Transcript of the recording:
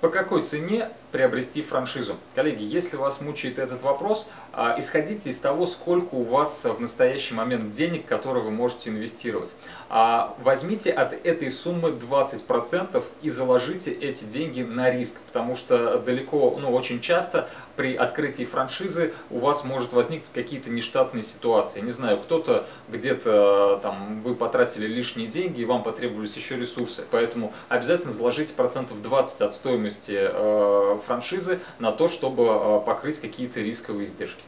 По какой цене приобрести франшизу? Коллеги, если вас мучает этот вопрос, а, исходите из того, сколько у вас в настоящий момент денег, которые вы можете инвестировать. А, возьмите от этой суммы 20% и заложите эти деньги на риск, потому что далеко, ну очень часто при открытии франшизы у вас может возникнуть какие-то нештатные ситуации. Не знаю, кто-то где-то там вы потратили лишние деньги и вам потребовались еще ресурсы, поэтому обязательно заложите процентов 20 от стоимости стоимости э, франшизы на то, чтобы э, покрыть какие-то рисковые издержки.